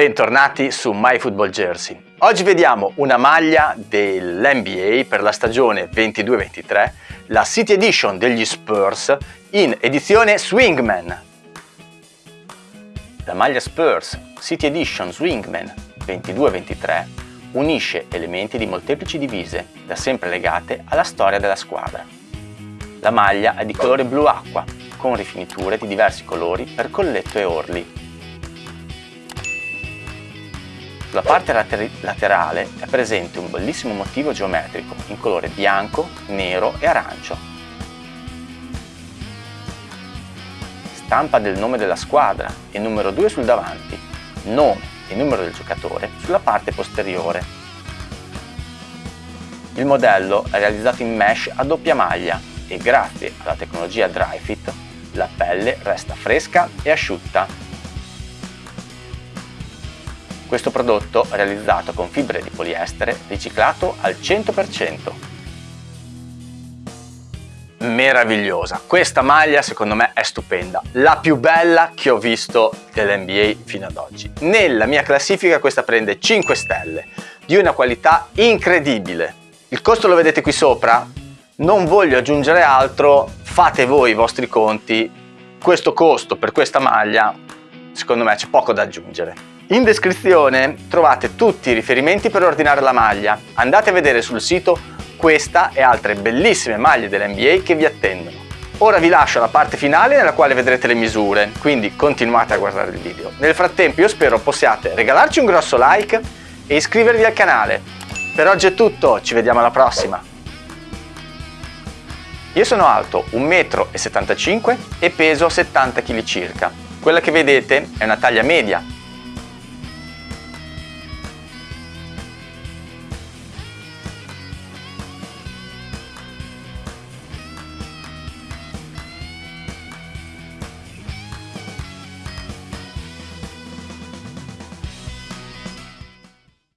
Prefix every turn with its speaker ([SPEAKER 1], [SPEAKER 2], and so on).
[SPEAKER 1] Bentornati su MyFootballJersey. Oggi vediamo una maglia dell'NBA per la stagione 22-23, la City Edition degli Spurs in edizione Swingman. La maglia Spurs City Edition Swingman 22-23 unisce elementi di molteplici divise, da sempre legate alla storia della squadra. La maglia è di colore blu acqua, con rifiniture di diversi colori per colletto e orli, Sulla parte laterale è presente un bellissimo motivo geometrico in colore bianco, nero e arancio. Stampa del nome della squadra e numero 2 sul davanti, nome e numero del giocatore sulla parte posteriore. Il modello è realizzato in mesh a doppia maglia e grazie alla tecnologia DryFit la pelle resta fresca e asciutta questo prodotto è realizzato con fibre di poliestere riciclato al 100%. Meravigliosa, questa maglia secondo me è stupenda, la più bella che ho visto dell'NBA fino ad oggi. Nella mia classifica questa prende 5 stelle, di una qualità incredibile. Il costo lo vedete qui sopra? Non voglio aggiungere altro, fate voi i vostri conti. Questo costo per questa maglia, secondo me c'è poco da aggiungere. In descrizione trovate tutti i riferimenti per ordinare la maglia. Andate a vedere sul sito questa e altre bellissime maglie dell'NBA che vi attendono. Ora vi lascio alla parte finale nella quale vedrete le misure, quindi continuate a guardare il video. Nel frattempo io spero possiate regalarci un grosso like e iscrivervi al canale. Per oggi è tutto, ci vediamo alla prossima! Io sono alto 1,75 m e peso 70 kg circa. Quella che vedete è una taglia media